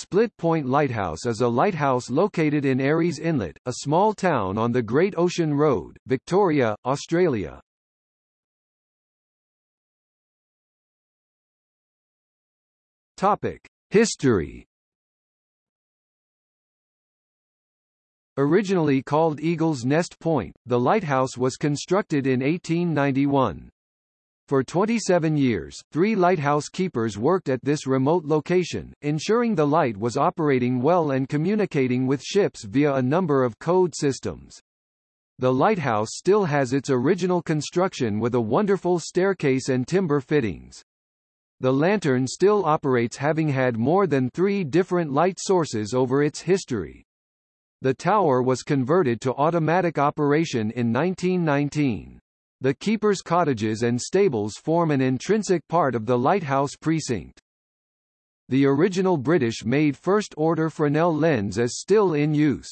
Split Point Lighthouse is a lighthouse located in Aireys Inlet, a small town on the Great Ocean Road, Victoria, Australia. Topic: History. Originally called Eagle's Nest Point, the lighthouse was constructed in 1891. For 27 years, three lighthouse keepers worked at this remote location, ensuring the light was operating well and communicating with ships via a number of code systems. The lighthouse still has its original construction with a wonderful staircase and timber fittings. The lantern still operates having had more than three different light sources over its history. The tower was converted to automatic operation in 1919. The keeper's cottages and stables form an intrinsic part of the lighthouse precinct. The original British-made first-order Fresnel lens is still in use.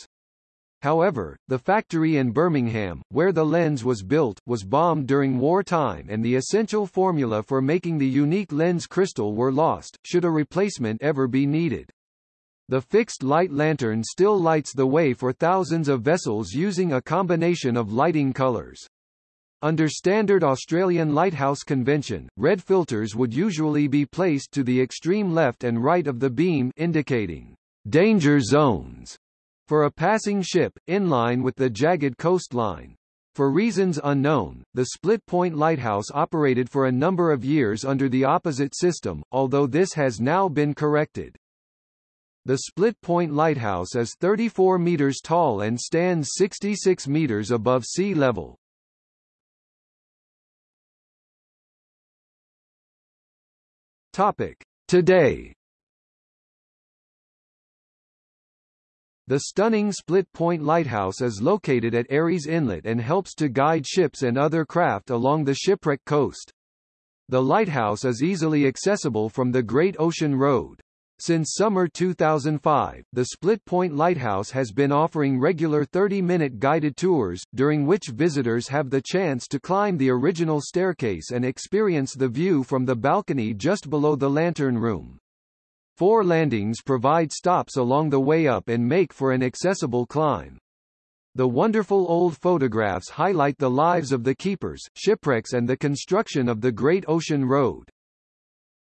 However, the factory in Birmingham, where the lens was built, was bombed during wartime and the essential formula for making the unique lens crystal were lost, should a replacement ever be needed. The fixed light lantern still lights the way for thousands of vessels using a combination of lighting colors. Under standard Australian lighthouse convention, red filters would usually be placed to the extreme left and right of the beam indicating danger zones for a passing ship, in line with the jagged coastline. For reasons unknown, the Split Point Lighthouse operated for a number of years under the opposite system, although this has now been corrected. The Split Point Lighthouse is 34 meters tall and stands 66 meters above sea level. Topic. Today The stunning Split Point Lighthouse is located at Aireys Inlet and helps to guide ships and other craft along the shipwreck coast. The lighthouse is easily accessible from the Great Ocean Road. Since summer 2005, the Split Point Lighthouse has been offering regular 30-minute guided tours, during which visitors have the chance to climb the original staircase and experience the view from the balcony just below the lantern room. Four landings provide stops along the way up and make for an accessible climb. The wonderful old photographs highlight the lives of the keepers, shipwrecks and the construction of the Great Ocean Road.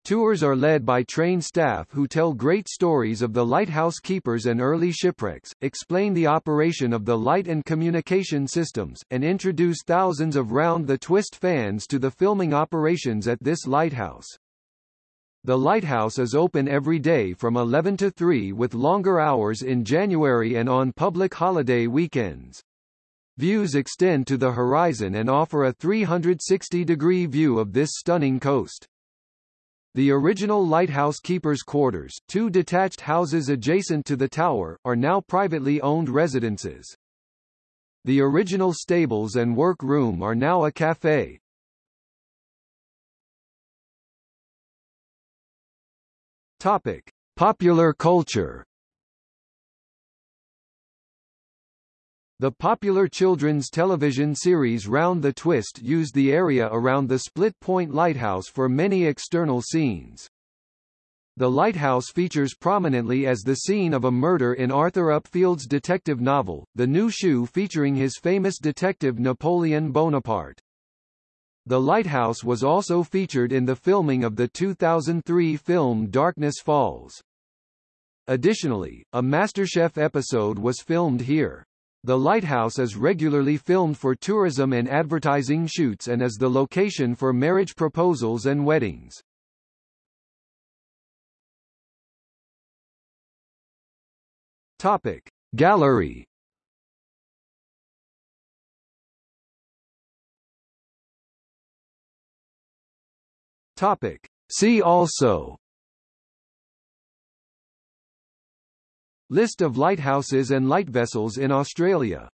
Tours are led by trained staff who tell great stories of the lighthouse keepers and early shipwrecks, explain the operation of the light and communication systems, and introduce thousands of round-the-twist fans to the filming operations at this lighthouse. The lighthouse is open every day from 11 to 3 with longer hours in January and on public holiday weekends. Views extend to the horizon and offer a 360-degree view of this stunning coast. The original lighthouse keeper's quarters, two detached houses adjacent to the tower, are now privately owned residences. The original stables and work room are now a cafe. Topic: Popular culture. The popular children's television series Round the Twist used the area around the Split Point Lighthouse for many external scenes. The lighthouse features prominently as the scene of a murder in Arthur Upfield's detective novel, The New Shoe featuring his famous detective Napoleon Bonaparte. The lighthouse was also featured in the filming of the 2003 film Darkness Falls. Additionally, a MasterChef episode was filmed here. The lighthouse is regularly filmed for tourism and advertising shoots and is the location for marriage proposals and weddings. Topic Gallery Topic See also List of lighthouses and lightvessels in Australia